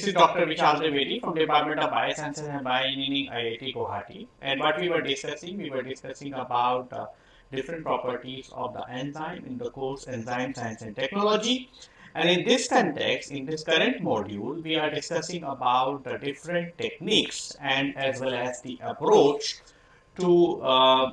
This is Dr. Vishal Trivedi from Department of Biosciences and Bioengineering IIT Guwahati. And what we were discussing, we were discussing about uh, different properties of the enzyme in the course Enzyme Science and Technology. And in this context, in this current module, we are discussing about the different techniques and as well as the approach to uh,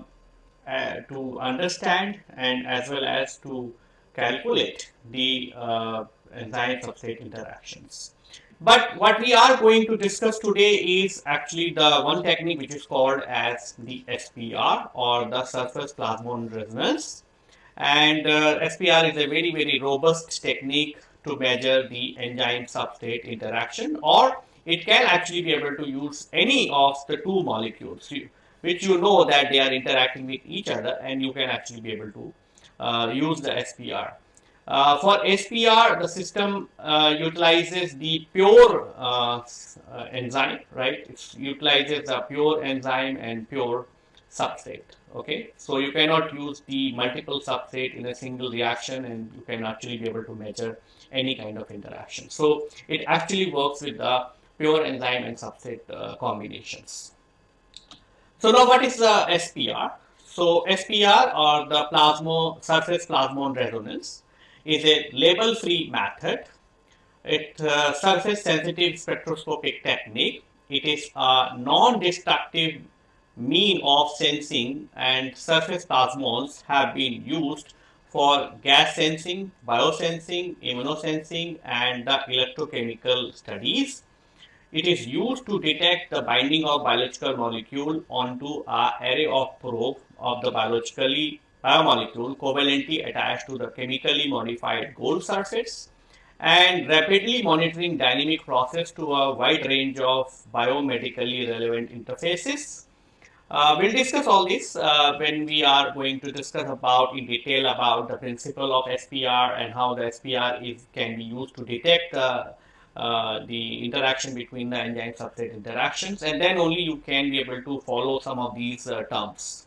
uh, to understand and as well as to calculate the uh, enzyme substrate interactions. But what we are going to discuss today is actually the one technique which is called as the SPR or the surface plasmon resonance. And uh, SPR is a very, very robust technique to measure the enzyme substrate interaction or it can actually be able to use any of the two molecules which you know that they are interacting with each other and you can actually be able to uh, use the SPR. Uh, for SPR, the system uh, utilizes the pure uh, uh, enzyme, right? It utilizes the pure enzyme and pure substrate, okay? So you cannot use the multiple substrate in a single reaction and you can actually be able to measure any kind of interaction. So it actually works with the pure enzyme and substrate uh, combinations. So now what is the SPR? So SPR or the plasmo surface plasmon resonance is a label-free method. It's a uh, surface-sensitive spectroscopic technique. It is a non-destructive mean of sensing and surface plasmons have been used for gas sensing, biosensing, immunosensing and the electrochemical studies. It is used to detect the binding of biological molecule onto a array of probe of the biologically biomolecule covalently attached to the chemically modified gold surface and rapidly monitoring dynamic process to a wide range of biomedically relevant interfaces. Uh, we'll discuss all this uh, when we are going to discuss about in detail about the principle of SPR and how the SPR is can be used to detect uh, uh, the interaction between the enzyme substrate interactions and then only you can be able to follow some of these uh, terms.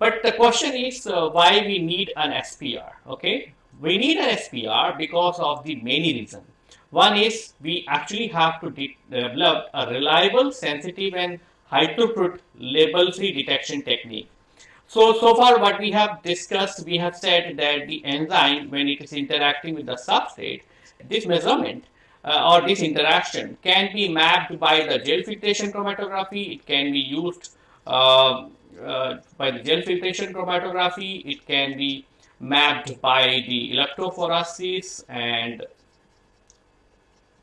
But the question is uh, why we need an SPR, okay? We need an SPR because of the many reasons. One is we actually have to de develop a reliable, sensitive and high throughput label-free detection technique. So, so far what we have discussed, we have said that the enzyme, when it is interacting with the substrate, this measurement uh, or this interaction can be mapped by the gel filtration chromatography. It can be used uh, by the gel filtration chromatography. It can be mapped by the electrophoresis and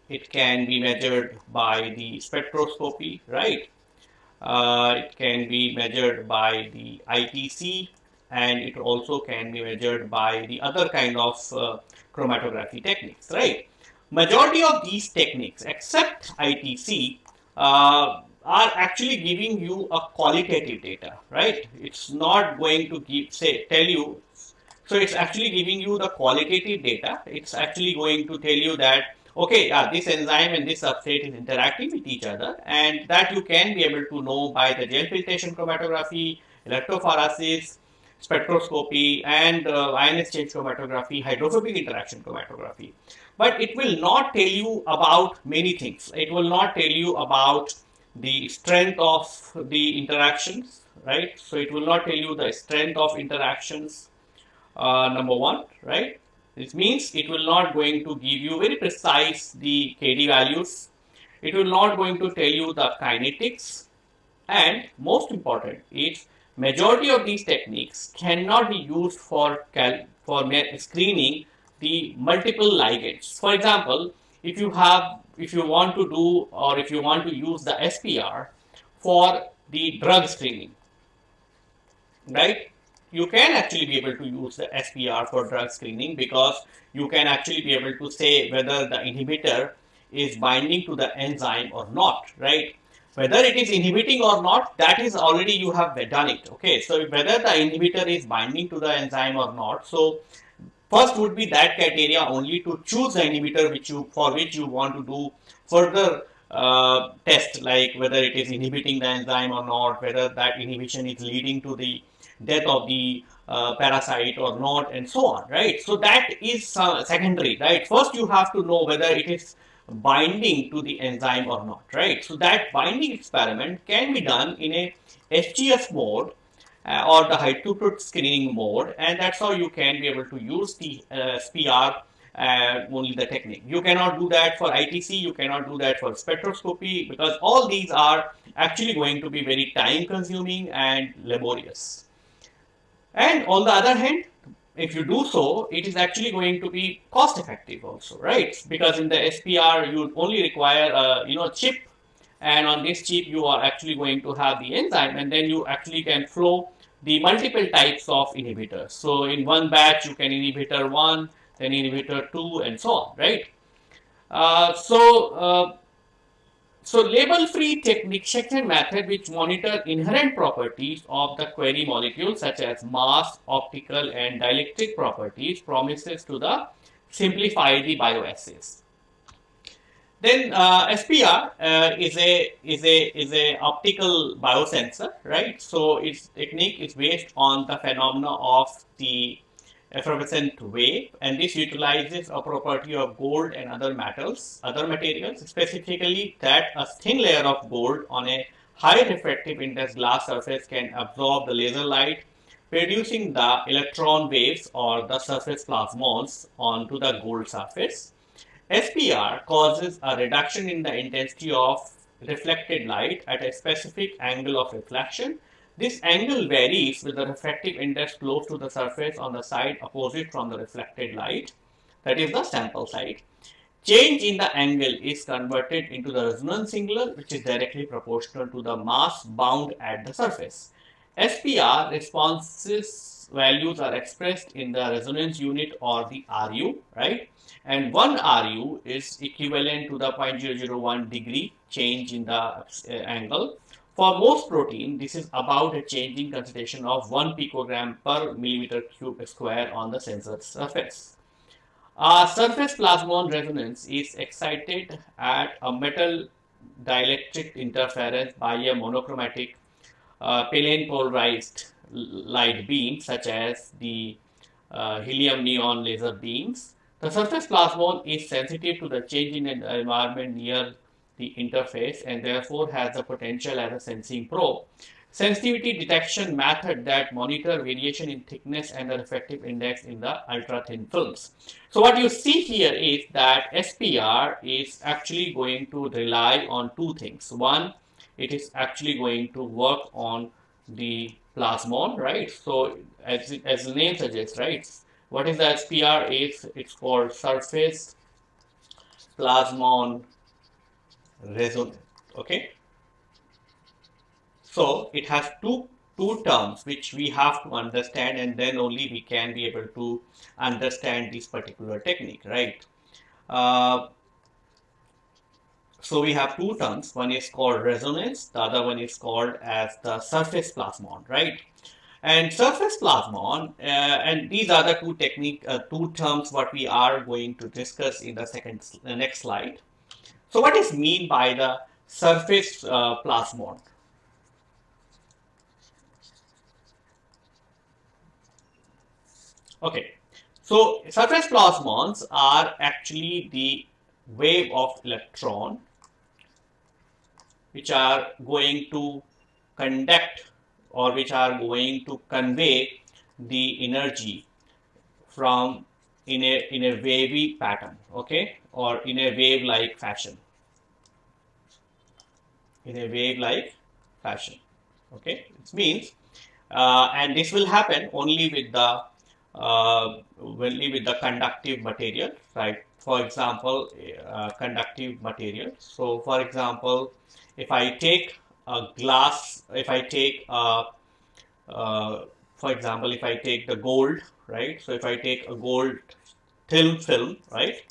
it can be measured by the spectroscopy, right? Uh, it can be measured by the ITC and it also can be measured by the other kind of uh, chromatography techniques, right? Majority of these techniques except ITC uh, are actually giving you a qualitative data, right? It's not going to give, say, tell you. So it's actually giving you the qualitative data. It's actually going to tell you that, okay, yeah, this enzyme and this substrate is interacting with each other and that you can be able to know by the gel filtration chromatography, electrophoresis, spectroscopy and uh, ion exchange chromatography, hydrophobic interaction chromatography. But it will not tell you about many things. It will not tell you about the strength of the interactions, right? So it will not tell you the strength of interactions, uh, number one, right? This means it will not going to give you very precise the KD values. It will not going to tell you the kinetics. And most important is majority of these techniques cannot be used for, for screening the multiple ligands. For example, if you have if you want to do or if you want to use the SPR for the drug screening, right? You can actually be able to use the SPR for drug screening because you can actually be able to say whether the inhibitor is binding to the enzyme or not, right? Whether it is inhibiting or not, that is already you have done it, okay? So whether the inhibitor is binding to the enzyme or not, so First would be that criteria only to choose the inhibitor which you for which you want to do further uh, test like whether it is inhibiting the enzyme or not, whether that inhibition is leading to the death of the uh, parasite or not and so on, right? So that is uh, secondary, right? First you have to know whether it is binding to the enzyme or not, right? So that binding experiment can be done in a HGF mode uh, or the high throughput screening mode and that's how you can be able to use the uh, SPR uh, only the technique. You cannot do that for ITC, you cannot do that for spectroscopy because all these are actually going to be very time consuming and laborious. And on the other hand, if you do so, it is actually going to be cost effective also, right? Because in the SPR, you only require a you know chip and on this chip you are actually going to have the enzyme and then you actually can flow the multiple types of inhibitors. So in one batch you can inhibitor 1, then inhibitor 2 and so on, right? Uh, so, uh, so label-free technique section method which monitor inherent properties of the query molecule such as mass, optical and dielectric properties promises to the simplify the bioassays. Then uh, SPR uh, is a is a is a optical biosensor, right? So its technique is based on the phenomena of the evanescent wave, and this utilizes a property of gold and other metals, other materials, specifically that a thin layer of gold on a high refractive index glass surface can absorb the laser light, producing the electron waves or the surface plasmons onto the gold surface. SPR causes a reduction in the intensity of reflected light at a specific angle of reflection. This angle varies with the refractive index close to the surface on the side opposite from the reflected light, that is the sample side. Change in the angle is converted into the resonance angle, which is directly proportional to the mass bound at the surface. SPR responses values are expressed in the resonance unit or the RU, right? And 1 RU is equivalent to the 0.001 degree change in the uh, angle. For most protein, this is about a changing concentration of 1 picogram per millimeter cube square on the sensor surface. A surface plasmon resonance is excited at a metal dielectric interference by a monochromatic uh, plane polarized light beam such as the uh, helium neon laser beams the surface plasmon is sensitive to the change in the environment near the interface and therefore has the potential as a sensing probe. Sensitivity detection method that monitor variation in thickness and the refractive index in the ultra thin films. So what you see here is that SPR is actually going to rely on two things. One, it is actually going to work on the plasmon, right? So as, as the name suggests, right? What is the SPR? It's, it's called surface plasmon resonance. Okay. So it has two two terms which we have to understand and then only we can be able to understand this particular technique, right? Uh, so we have two terms. One is called resonance. The other one is called as the surface plasmon, right? And surface plasmon, uh, and these are the two technique, uh, two terms what we are going to discuss in the second, the next slide. So what is mean by the surface uh, plasmon? Okay, so surface plasmons are actually the wave of electron which are going to conduct or which are going to convey the energy from in a in a wavy pattern okay? Or in a wave like fashion. In a wave like fashion okay? It means uh, and this will happen only with the uh, only with the conductive material right? For example uh, conductive material. So for example if i take a glass, if I take, uh, uh, for example, if I take the gold, right? So if I take a gold thin film, right?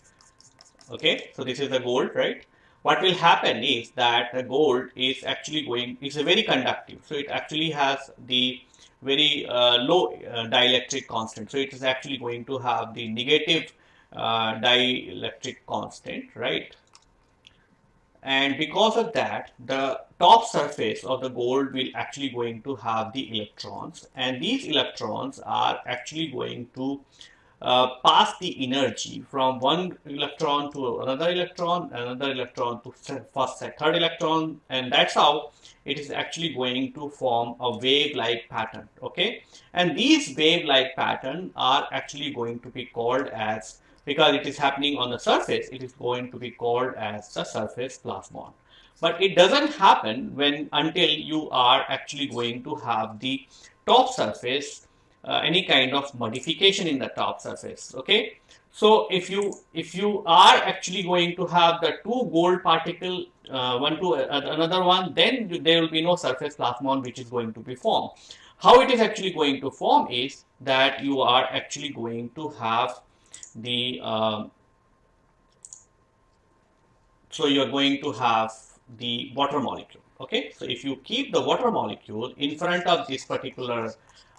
Okay, so this is the gold, right? What will happen is that the gold is actually going, it's a very conductive. So it actually has the very uh, low uh, dielectric constant. So it is actually going to have the negative uh, dielectric constant, right? And because of that the top surface of the gold will actually going to have the electrons and these electrons are actually going to uh, pass the energy from one electron to another electron, another electron to first third electron, and that's how it is actually going to form a wave-like pattern. Okay, and these wave-like pattern are actually going to be called as because it is happening on the surface, it is going to be called as the surface plasmon. But it doesn't happen when until you are actually going to have the top surface uh, any kind of modification in the top surface okay so if you if you are actually going to have the two gold particle uh, one to uh, another one then there will be no surface plasmon which is going to be formed how it is actually going to form is that you are actually going to have the um, so you are going to have the water molecule okay so if you keep the water molecule in front of this particular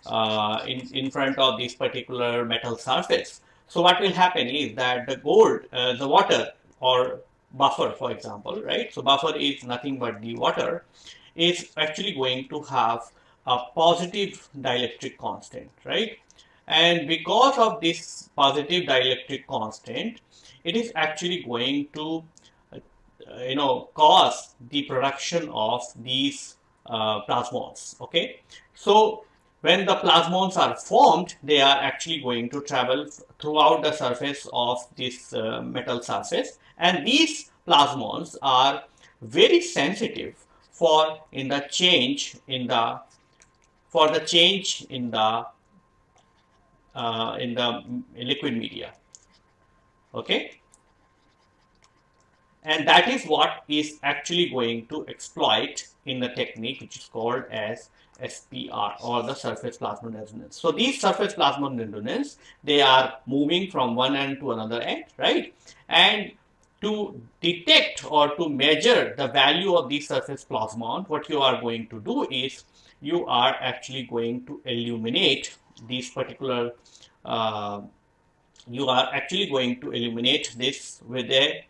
uh, in, in front of this particular metal surface. So what will happen is that the gold, uh, the water or buffer, for example, right? So buffer is nothing but the water is actually going to have a positive dielectric constant, right? And because of this positive dielectric constant, it is actually going to, uh, you know, cause the production of these uh, plasmons, okay? So when the plasmons are formed, they are actually going to travel throughout the surface of this uh, metal surface. And these plasmons are very sensitive for in the change in the for the change in the uh, in the liquid media okay and that is what is actually going to exploit in the technique which is called as SPR or the surface plasmon resonance. So these surface plasmon resonance, they are moving from one end to another end, right? And to detect or to measure the value of these surface plasmon, what you are going to do is you are actually going to illuminate these particular, uh, you are actually going to illuminate this with a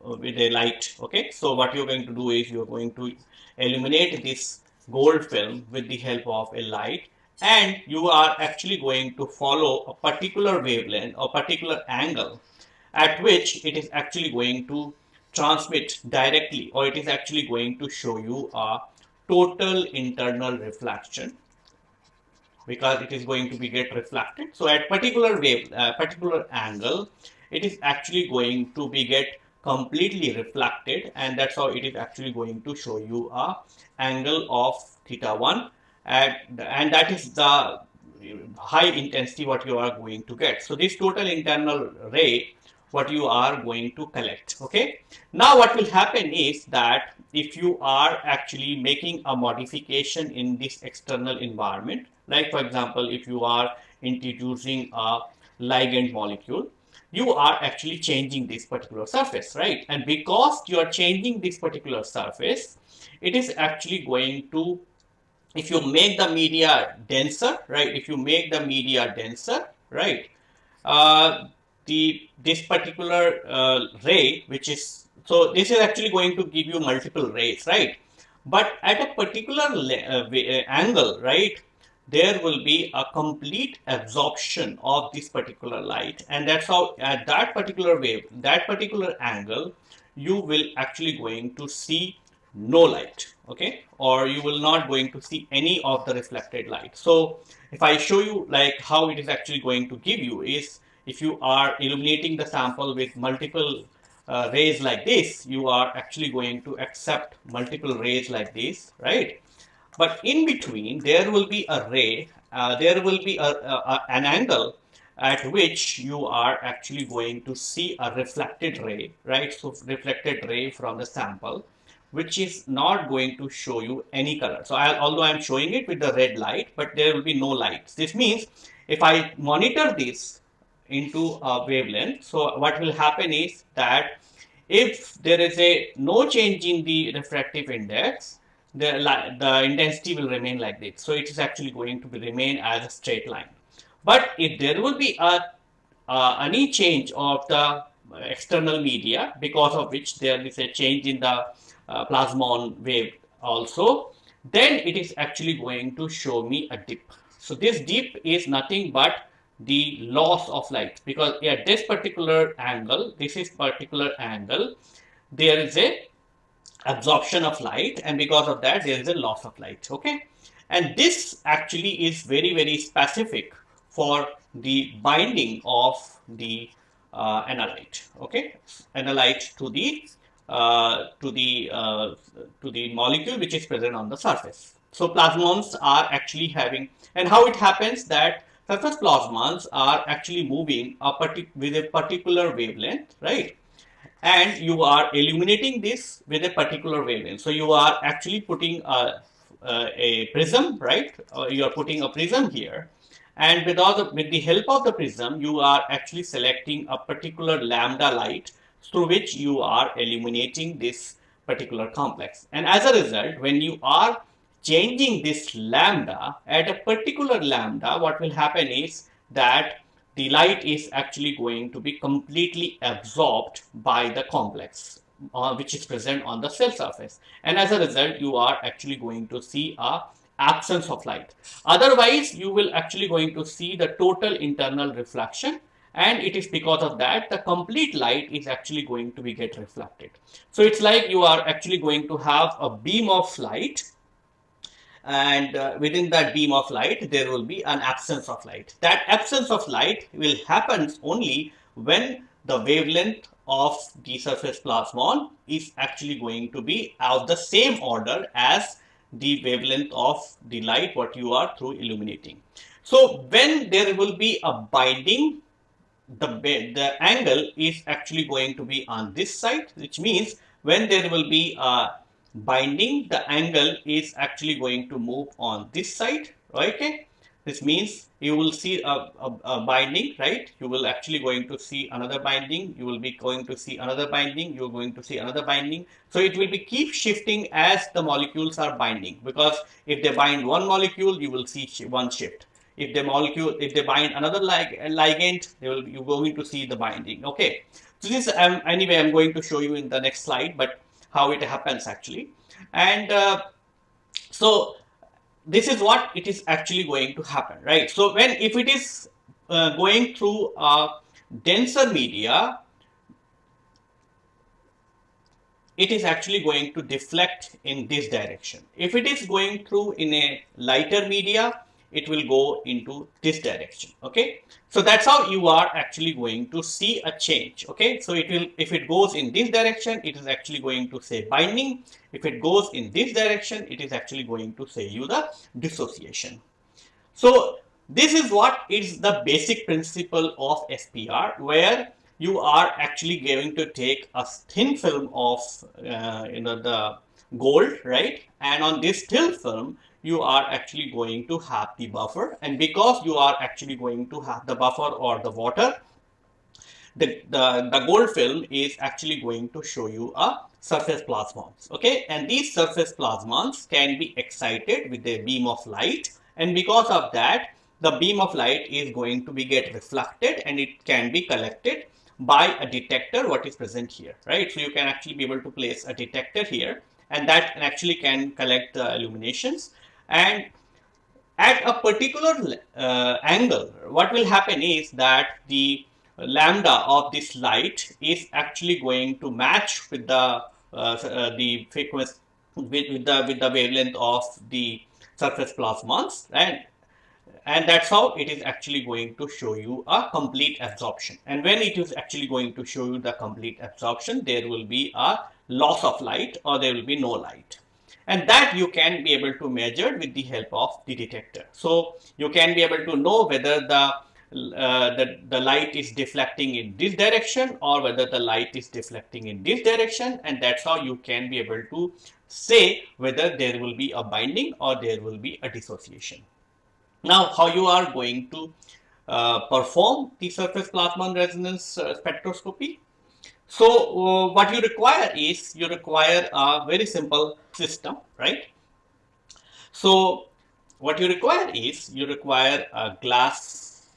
with a light okay? So what you're going to do is you're going to illuminate this gold film with the help of a light and you are actually going to follow a particular wavelength or particular angle at which it is actually going to transmit directly or it is actually going to show you a total internal reflection because it is going to be get reflected. So at particular wave uh, particular angle it is actually going to be get completely reflected and that's how it is actually going to show you a angle of theta 1 and, and that is the high intensity what you are going to get. So this total internal ray what you are going to collect okay? Now what will happen is that if you are actually making a modification in this external environment like for example if you are introducing a ligand molecule you are actually changing this particular surface, right? And because you are changing this particular surface, it is actually going to, if you make the media denser, right? If you make the media denser, right? Uh, the this particular uh, ray, which is, so this is actually going to give you multiple rays, right? But at a particular uh, uh, angle, right? There will be a complete absorption of this particular light and that's how at that particular wave that particular angle you will actually going to see no light okay? Or you will not going to see any of the reflected light. So if i show you like how it is actually going to give you is if you are illuminating the sample with multiple uh, rays like this you are actually going to accept multiple rays like this right but in between, there will be a ray, uh, there will be a, a, an angle at which you are actually going to see a reflected ray, right? So reflected ray from the sample, which is not going to show you any color. So I, although I'm showing it with the red light, but there will be no lights. This means if I monitor this into a wavelength, so what will happen is that if there is a no change in the refractive index, the, the intensity will remain like this. So it is actually going to be remain as a straight line. But if there will be a uh, any change of the external media because of which there is a change in the uh, plasmon wave also, then it is actually going to show me a dip. So this dip is nothing but the loss of light because at this particular angle, this is particular angle, there is a absorption of light and because of that there is a loss of light okay? And this actually is very very specific for the binding of the uh, analyte okay? Analyte to the uh, to the uh, to the molecule which is present on the surface. So plasmons are actually having and how it happens that surface plasmons are actually moving a with a particular wavelength right and you are illuminating this with a particular wavelength. So you are actually putting a, a, prism, right? Uh, you are putting a prism here. And with, the, with the help of the prism, you are actually selecting a particular lambda light through which you are illuminating this particular complex. And as a result, when you are changing this lambda at a particular lambda, what will happen is that the light is actually going to be completely absorbed by the complex uh, which is present on the cell surface. And as a result you are actually going to see a absence of light. Otherwise you will actually going to see the total internal reflection. And it is because of that the complete light is actually going to be get reflected. So it's like you are actually going to have a beam of light and uh, within that beam of light there will be an absence of light. That absence of light will happen only when the wavelength of the surface plasmon is actually going to be of the same order as the wavelength of the light what you are through illuminating. So when there will be a binding the, the angle is actually going to be on this side which means when there will be a binding the angle is actually going to move on this side okay this means you will see a, a, a, binding right? You will actually going to see another binding. You will be going to see another binding. You're going to see another binding. So it will be keep shifting as the molecules are binding because if they bind one molecule you will see one shift. If the molecule if they bind another lig ligand they will you're going to see the binding. Okay. So this um, anyway i'm going to show you in the next slide but how it happens actually. And uh, so this is what it is actually going to happen, right? So when if it is uh, going through a denser media, it is actually going to deflect in this direction. If it is going through in a lighter media, it will go into this direction okay? So that's how you are actually going to see a change okay? So it will if it goes in this direction it is actually going to say binding. If it goes in this direction it is actually going to say you the dissociation. So this is what is the basic principle of SPR where you are actually going to take a thin film of uh, you know the gold right? And on this thin film you are actually going to have the buffer. And because you are actually going to have the buffer or the water the, the, the gold film is actually going to show you a surface plasmons okay? And these surface plasmons can be excited with a beam of light. And because of that the beam of light is going to be get reflected and it can be collected by a detector what is present here right? So you can actually be able to place a detector here and that actually can collect the illuminations and at a particular uh, angle what will happen is that the lambda of this light is actually going to match with the uh, uh, the frequency with, with, the with the wavelength of the surface plasmons and and that's how it is actually going to show you a complete absorption. And when it is actually going to show you the complete absorption there will be a loss of light or there will be no light and that you can be able to measure with the help of the detector. So you can be able to know whether the uh, the, the light is deflecting in this direction or whether the light is deflecting in this direction and that's how you can be able to say whether there will be a binding or there will be a dissociation. Now how you are going to uh, perform the surface plasmon resonance uh, spectroscopy so uh, what you require is you require a very simple system, right? So what you require is you require a glass,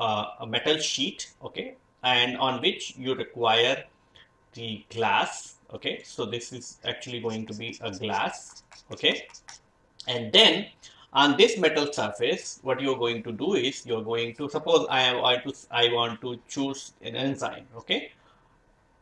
uh, a metal sheet, okay, and on which you require the glass, okay. So this is actually going to be a glass, okay, and then on this metal surface, what you're going to do is you're going to suppose I to I want to choose an enzyme. Okay,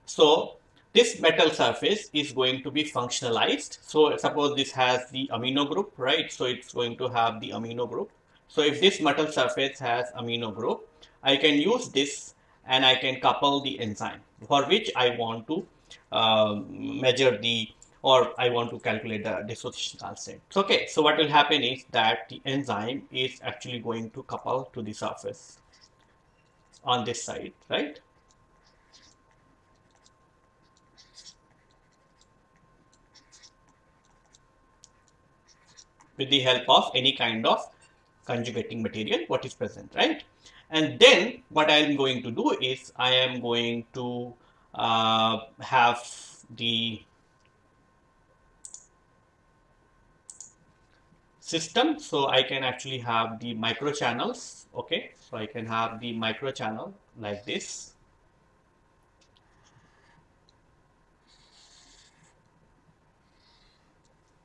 so this metal surface is going to be functionalized. So suppose this has the amino group, right? So it's going to have the amino group. So if this metal surface has amino group, I can use this and I can couple the enzyme for which I want to uh, measure the or I want to calculate the dissociation constant. So, okay, so what will happen is that the enzyme is actually going to couple to the surface on this side, right? With the help of any kind of conjugating material, what is present, right? And then what I am going to do is I am going to uh, have the system. So I can actually have the micro channels okay? So I can have the micro channel like this.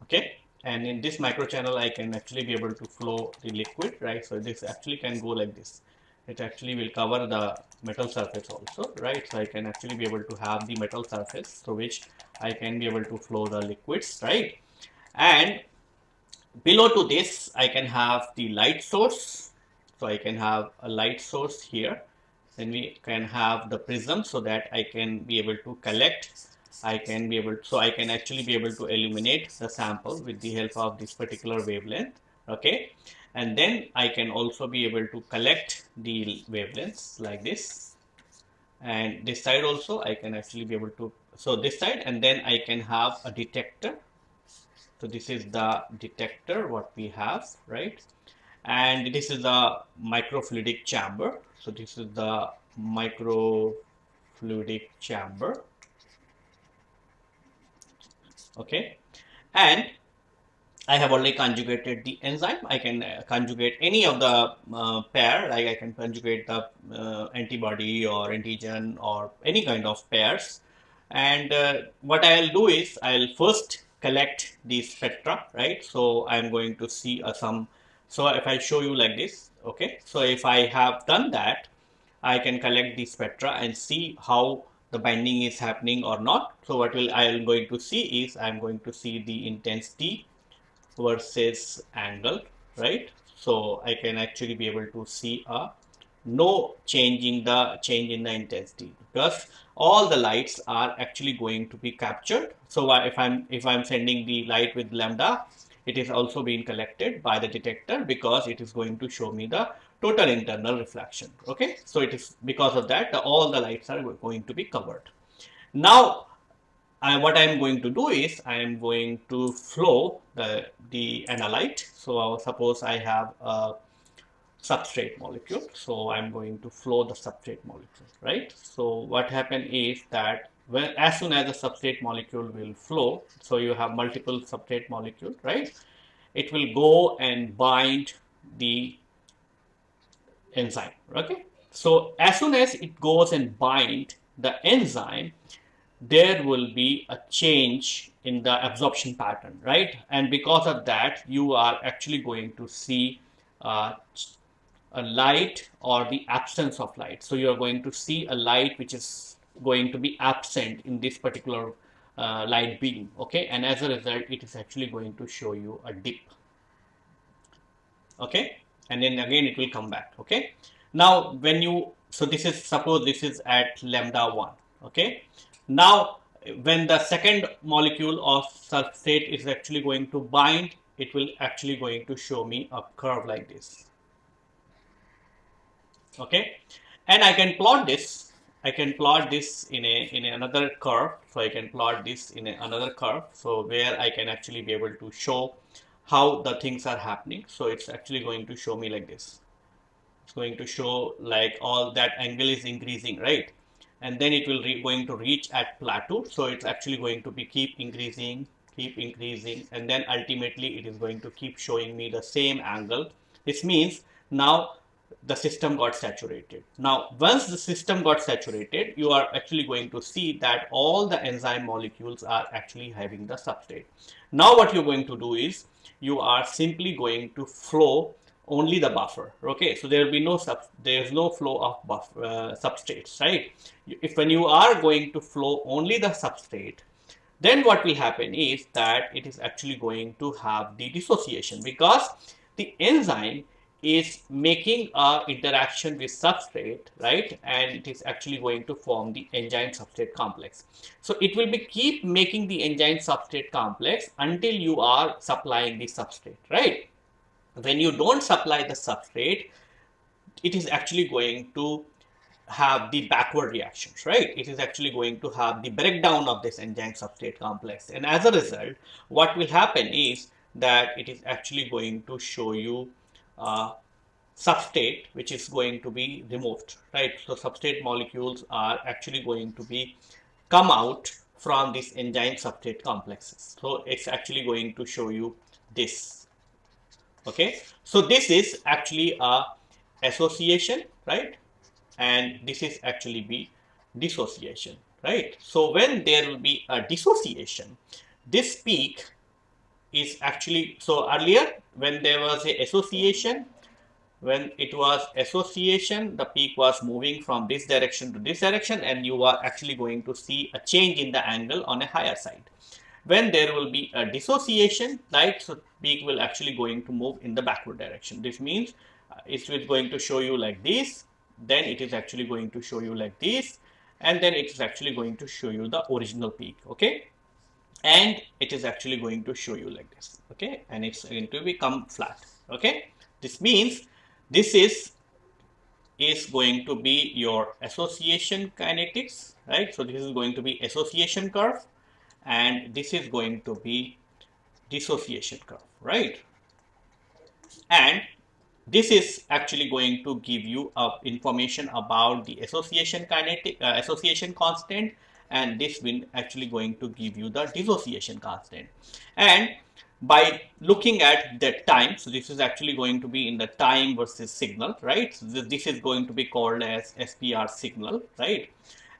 Okay and in this micro channel I can actually be able to flow the liquid right? So this actually can go like this. It actually will cover the metal surface also right? So I can actually be able to have the metal surface through which I can be able to flow the liquids right? And below to this I can have the light source. So I can have a light source here. Then we can have the prism so that I can be able to collect I can be able so I can actually be able to illuminate the sample with the help of this particular wavelength okay and then I can also be able to collect the wavelengths like this and this side also I can actually be able to so this side and then I can have a detector so this is the detector what we have, right? And this is the microfluidic chamber. So this is the microfluidic chamber. Okay. And I have already conjugated the enzyme. I can uh, conjugate any of the uh, pair, like I can conjugate the uh, antibody or antigen or any kind of pairs. And uh, what I'll do is I'll first collect the spectra, right? So I'm going to see uh, some, so if I show you like this, okay. So if I have done that, I can collect the spectra and see how the binding is happening or not. So what will I am going to see is I'm going to see the intensity versus angle, right? So I can actually be able to see a no change in the change in the intensity because all the lights are actually going to be captured. So if I'm if I'm sending the light with lambda, it is also being collected by the detector because it is going to show me the total internal reflection. Okay, so it is because of that all the lights are going to be covered. Now, I, what I am going to do is I am going to flow the the analyte. So suppose I have a substrate molecule. So I'm going to flow the substrate molecule, right? So what happen is that as soon as the substrate molecule will flow, so you have multiple substrate molecule, right? It will go and bind the enzyme, okay? So as soon as it goes and bind the enzyme, there will be a change in the absorption pattern, right? And because of that, you are actually going to see uh, a light or the absence of light. So you are going to see a light which is going to be absent in this particular uh, light beam. Okay, and as a result, it is actually going to show you a dip. Okay, and then again it will come back. Okay, now when you so this is suppose this is at lambda 1. Okay, now when the second molecule of substrate is actually going to bind, it will actually going to show me a curve like this okay and I can plot this I can plot this in a in another curve so I can plot this in a, another curve so where I can actually be able to show how the things are happening. So it's actually going to show me like this. It's going to show like all that angle is increasing right? And then it will going to reach at plateau. So it's actually going to be keep increasing keep increasing. And then ultimately it is going to keep showing me the same angle this means now the system got saturated. Now, once the system got saturated, you are actually going to see that all the enzyme molecules are actually having the substrate. Now, what you're going to do is you are simply going to flow only the buffer. Okay, so there will be no sub, there is no flow of uh, substrates, right? If when you are going to flow only the substrate, then what will happen is that it is actually going to have the dissociation because the enzyme is making a interaction with substrate, right? And it is actually going to form the enzyme substrate complex. So it will be keep making the enzyme substrate complex until you are supplying the substrate, right? When you don't supply the substrate, it is actually going to have the backward reactions, right? It is actually going to have the breakdown of this enzyme substrate complex. And as a result, what will happen is that it is actually going to show you uh, substrate which is going to be removed, right? So substrate molecules are actually going to be come out from these enzyme substrate complexes. So it's actually going to show you this. Okay, so this is actually a association, right? And this is actually be dissociation, right? So when there will be a dissociation, this peak is actually so earlier when there was a association when it was association the peak was moving from this direction to this direction and you are actually going to see a change in the angle on a higher side. When there will be a dissociation right so peak will actually going to move in the backward direction. This means uh, it is going to show you like this then it is actually going to show you like this and then it is actually going to show you the original peak okay and it is actually going to show you like this okay? And it's going to become flat okay? This means this is is going to be your association kinetics right? So this is going to be association curve and this is going to be dissociation curve right? And this is actually going to give you uh, information about the association kinetic uh, association constant and this will actually going to give you the dissociation constant. And by looking at the time so this is actually going to be in the time versus signal right? So this, is going to be called as spr signal right?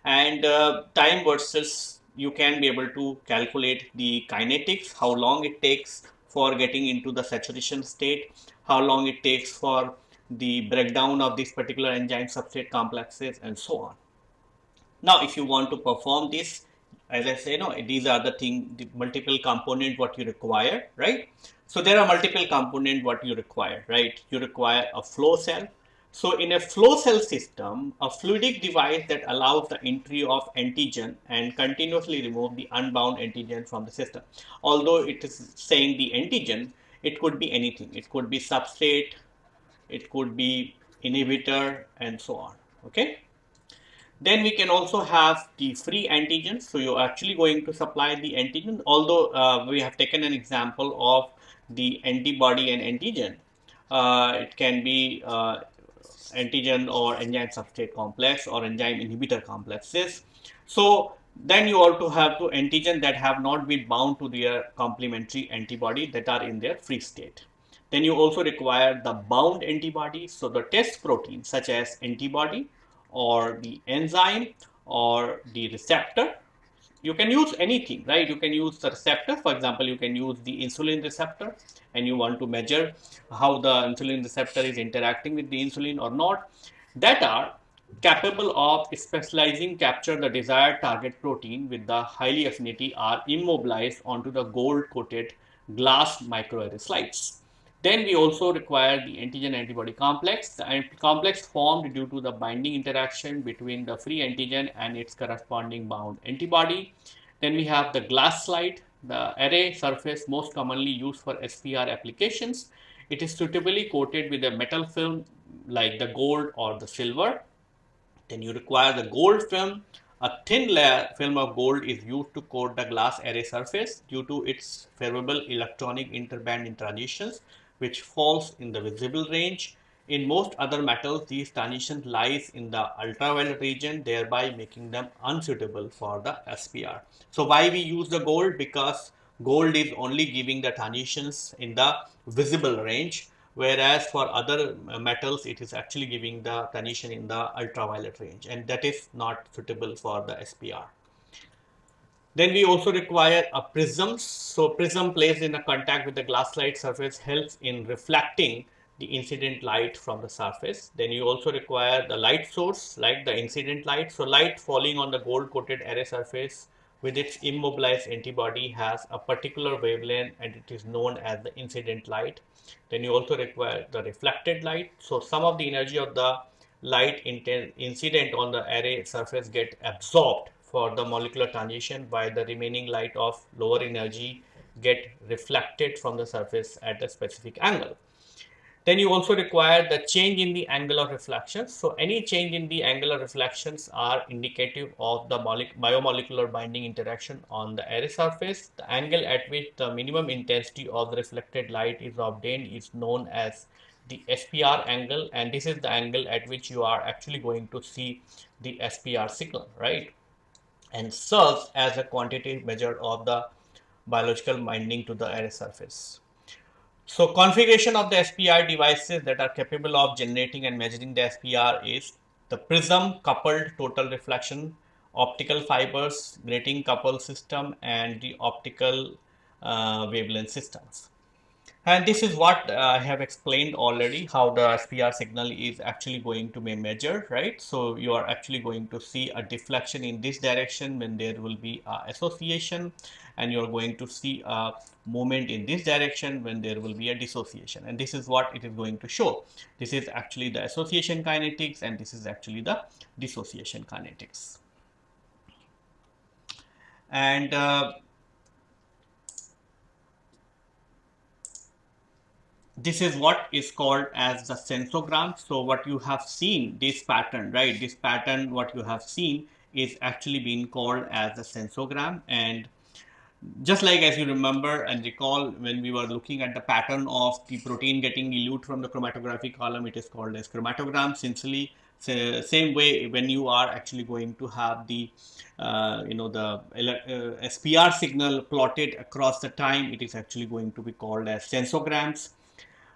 And uh, time versus you can be able to calculate the kinetics how long it takes for getting into the saturation state how long it takes for the breakdown of this particular enzyme substrate complexes and so on now, if you want to perform this, as I say, no, these are the thing, the multiple component what you require, right? So there are multiple component what you require, right? You require a flow cell. So in a flow cell system, a fluidic device that allows the entry of antigen and continuously remove the unbound antigen from the system. Although it is saying the antigen, it could be anything. It could be substrate, it could be inhibitor and so on. Okay. Then we can also have the free antigens. So you're actually going to supply the antigen, although uh, we have taken an example of the antibody and antigen. Uh, it can be uh, antigen or enzyme substrate complex or enzyme inhibitor complexes. So then you also have to antigen that have not been bound to their complementary antibody that are in their free state. Then you also require the bound antibody. So the test protein such as antibody or the enzyme or the receptor. You can use anything, right? You can use the receptor. For example, you can use the insulin receptor and you want to measure how the insulin receptor is interacting with the insulin or not that are capable of specializing capture the desired target protein with the highly affinity are immobilized onto the gold coated glass microarray slides. Then we also require the antigen antibody complex. The complex formed due to the binding interaction between the free antigen and its corresponding bound antibody. Then we have the glass slide, the array surface most commonly used for SPR applications. It is suitably coated with a metal film like the gold or the silver. Then you require the gold film. A thin layer film of gold is used to coat the glass array surface due to its favorable electronic interband transitions which falls in the visible range. In most other metals, these transitions lies in the ultraviolet region, thereby making them unsuitable for the SPR. So why we use the gold? Because gold is only giving the transitions in the visible range, whereas for other metals it is actually giving the transition in the ultraviolet range and that is not suitable for the SPR. Then we also require a prism. So prism placed in a contact with the glass slide surface helps in reflecting the incident light from the surface. Then you also require the light source like the incident light. So light falling on the gold coated array surface with its immobilized antibody has a particular wavelength and it is known as the incident light. Then you also require the reflected light. So some of the energy of the light incident on the array surface get absorbed for the molecular transition by the remaining light of lower energy get reflected from the surface at a specific angle. Then you also require the change in the angle of reflection. So any change in the angular reflections are indicative of the biomolecular binding interaction on the array surface. The angle at which the minimum intensity of the reflected light is obtained is known as the SPR angle and this is the angle at which you are actually going to see the SPR signal, right? And serves as a quantitative measure of the biological binding to the array surface. So configuration of the SPR devices that are capable of generating and measuring the SPR is the prism coupled total reflection, optical fibers, grating coupled system and the optical uh, wavelength systems. And this is what uh, I have explained already how the SPR signal is actually going to be measured, right? So you are actually going to see a deflection in this direction when there will be association and you're going to see a movement in this direction when there will be a dissociation and this is what it is going to show. This is actually the association kinetics and this is actually the dissociation kinetics. And uh, this is what is called as the sensorgram. So what you have seen this pattern, right? This pattern, what you have seen is actually being called as the sensorgram and just like as you remember and recall when we were looking at the pattern of the protein getting elute from the chromatography column, it is called as chromatogram. Essentially, same way when you are actually going to have the uh, you know the uh, SPR signal plotted across the time, it is actually going to be called as sensorgrams.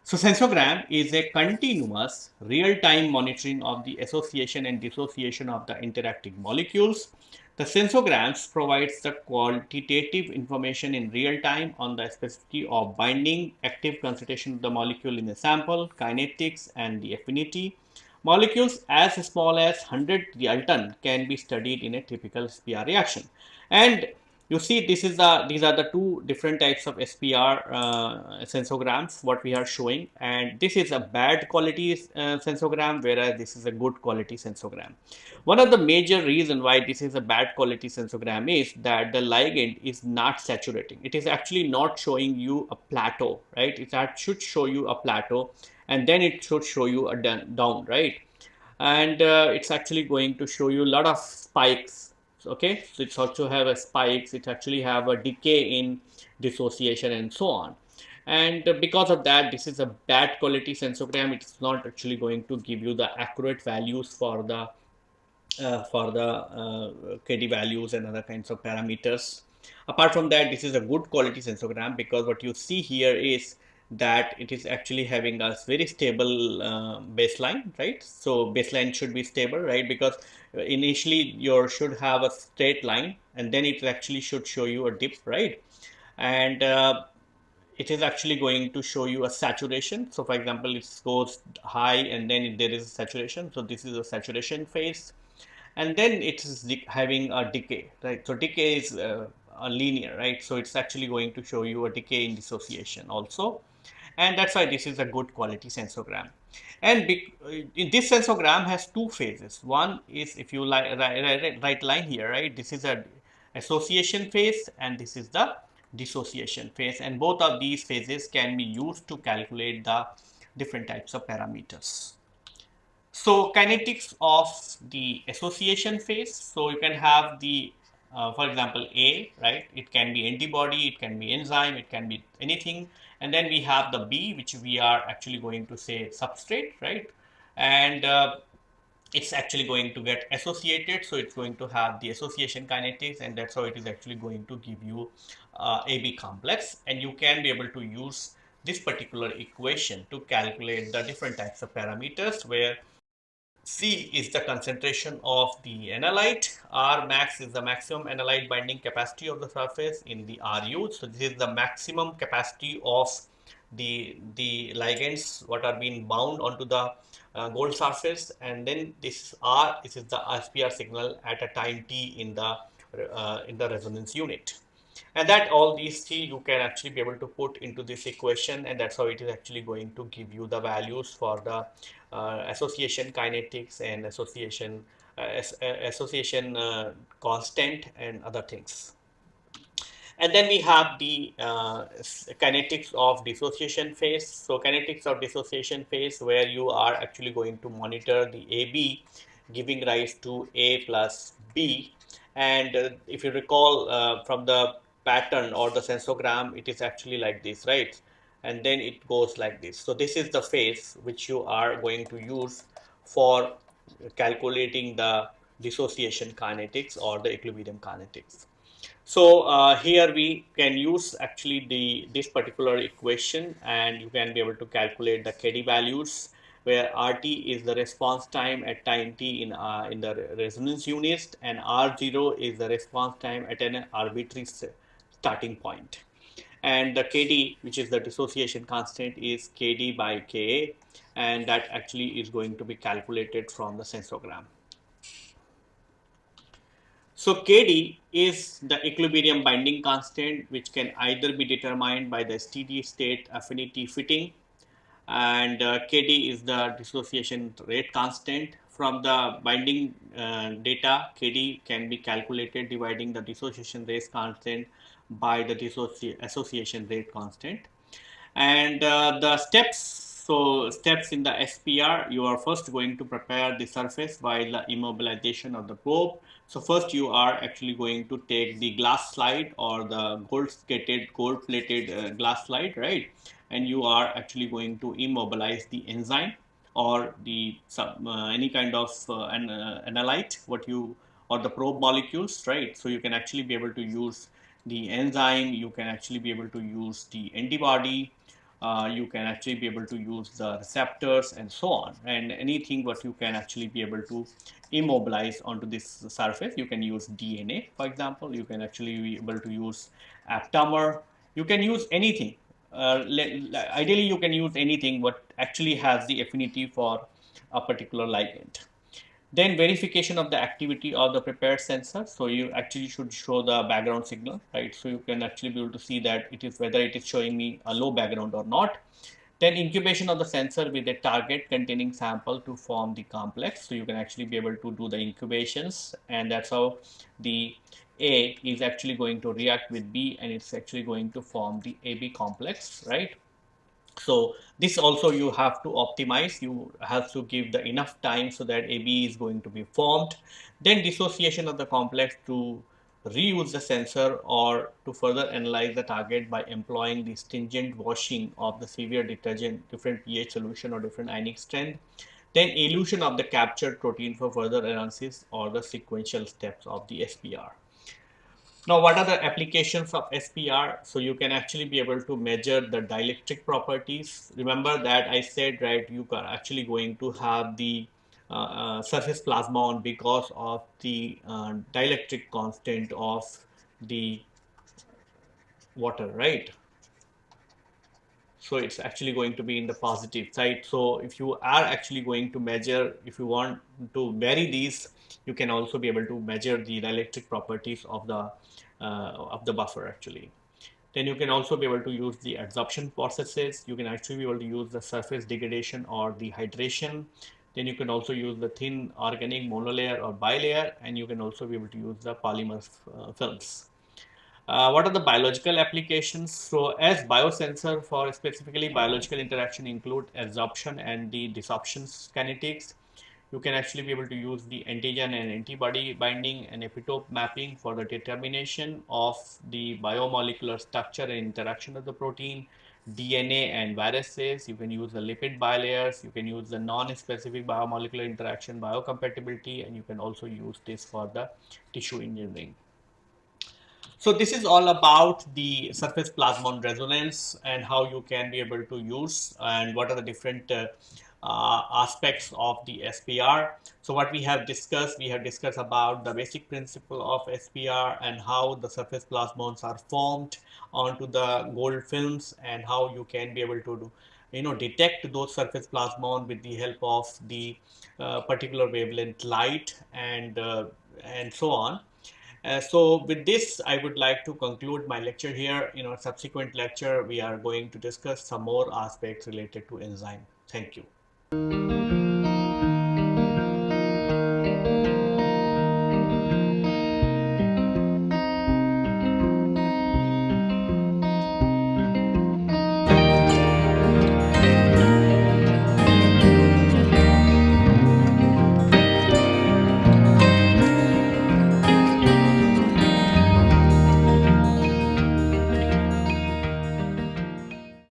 So sensorgram is a continuous real-time monitoring of the association and dissociation of the interacting molecules. The sensorgrams provides the quantitative information in real time on the specificity of binding, active concentration of the molecule in the sample, kinetics and the affinity. Molecules as small as 100 Dalton can be studied in a typical SPR reaction. And you see this is the these are the two different types of SPR uh, sensorgrams what we are showing and this is a bad quality uh, sensorgram whereas this is a good quality sensorgram. One of the major reason why this is a bad quality sensorgram is that the ligand is not saturating. It is actually not showing you a plateau, right? It should show you a plateau and then it should show you a down, right? And uh, it's actually going to show you a lot of spikes okay? So it's also have a spikes it actually have a decay in dissociation and so on. And because of that this is a bad quality sensorgram. It's not actually going to give you the accurate values for the uh, for the uh, KD values and other kinds of parameters. Apart from that this is a good quality sensorgram because what you see here is that it is actually having a very stable uh, baseline, right? So baseline should be stable, right? Because initially you should have a straight line and then it actually should show you a dip, right? And uh, it is actually going to show you a saturation. So for example, it goes high and then there is a saturation. So this is a saturation phase. And then it is having a decay, right? So decay is uh, a linear, right? So it's actually going to show you a decay in dissociation also and that's why this is a good quality sensorgram. And in this sensorgram has two phases. One is if you like right, right line here, right? This is a association phase and this is the dissociation phase and both of these phases can be used to calculate the different types of parameters. So kinetics of the association phase. So you can have the uh, for example A, right? It can be antibody, it can be enzyme, it can be anything and then we have the B which we are actually going to say substrate right? And uh, it's actually going to get associated. So it's going to have the association kinetics and that's how it is actually going to give you uh, AB complex. And you can be able to use this particular equation to calculate the different types of parameters where C is the concentration of the analyte, R max is the maximum analyte binding capacity of the surface in the RU. So this is the maximum capacity of the, the ligands what are being bound onto the uh, gold surface. And then this R this is the SPR signal at a time t in the uh, in the resonance unit and that all these three you can actually be able to put into this equation and that's how it is actually going to give you the values for the uh, association kinetics and association uh, uh association uh, constant and other things. And then we have the uh, kinetics of dissociation phase. So kinetics of dissociation phase where you are actually going to monitor the AB giving rise to A plus B. And uh, if you recall from the pattern or the sensorgram, it is actually like this, right? And then it goes like this. So this is the phase which you are going to use for calculating the dissociation kinetics or the equilibrium kinetics. So uh, here we can use actually the this particular equation and you can be able to calculate the KD values where RT is the response time at time t in, uh, in the resonance unit and R0 is the response time at an arbitrary starting point. And the KD, which is the dissociation constant, is KD by KA, and that actually is going to be calculated from the sensorgram. So KD is the equilibrium binding constant, which can either be determined by the steady state affinity fitting and uh, KD is the dissociation rate constant. From the binding uh, data, KD can be calculated dividing the dissociation rate constant by the dissoci association rate constant. And uh, the steps, so steps in the SPR, you are first going to prepare the surface by the immobilization of the probe. So first you are actually going to take the glass slide or the gold skated, gold plated uh, glass slide, right? and you are actually going to immobilize the enzyme or the uh, any kind of uh, an, uh, analyte what you or the probe molecules right so you can actually be able to use the enzyme you can actually be able to use the antibody uh, you can actually be able to use the receptors and so on. And anything what you can actually be able to immobilize onto this surface you can use DNA for example. You can actually be able to use aptamer. You can use anything. Uh, ideally you can use anything what actually has the affinity for a particular ligand. Then verification of the activity of the prepared sensor. So you actually should show the background signal, right? So you can actually be able to see that it is whether it is showing me a low background or not. Then incubation of the sensor with a target containing sample to form the complex. So you can actually be able to do the incubations and that's how the a is actually going to react with B and it's actually going to form the AB complex, right? So this also you have to optimize, you have to give the enough time so that AB is going to be formed. Then dissociation of the complex to reuse the sensor or to further analyze the target by employing the stringent washing of the severe detergent, different pH solution or different ionic strength. Then elution of the captured protein for further analysis or the sequential steps of the SPR. Now, what are the applications of SPR? So you can actually be able to measure the dielectric properties. Remember that I said, right, you are actually going to have the uh, uh, surface plasmon because of the uh, dielectric constant of the water, right? So it's actually going to be in the positive side. So if you are actually going to measure, if you want to vary these, you can also be able to measure the dielectric properties of the of the buffer actually. Then you can also be able to use the adsorption processes. You can actually be able to use the surface degradation or the hydration. Then you can also use the thin organic monolayer or bilayer, and you can also be able to use the polymer uh, films. Uh, what are the biological applications? So as biosensor for specifically biological interaction include adsorption and the desorption kinetics you can actually be able to use the antigen and antibody binding and epitope mapping for the determination of the biomolecular structure and interaction of the protein, DNA and viruses. You can use the lipid bilayers. You can use the non-specific biomolecular interaction biocompatibility and you can also use this for the tissue engineering. So this is all about the surface plasmon resonance and how you can be able to use and what are the different uh, uh, aspects of the SPR. So what we have discussed, we have discussed about the basic principle of SPR and how the surface plasmons are formed onto the gold films and how you can be able to do, you know, detect those surface plasmon with the help of the uh, particular wavelength light and, uh, and so on. Uh, so with this, I would like to conclude my lecture here. In our subsequent lecture, we are going to discuss some more aspects related to enzyme. Thank you. Música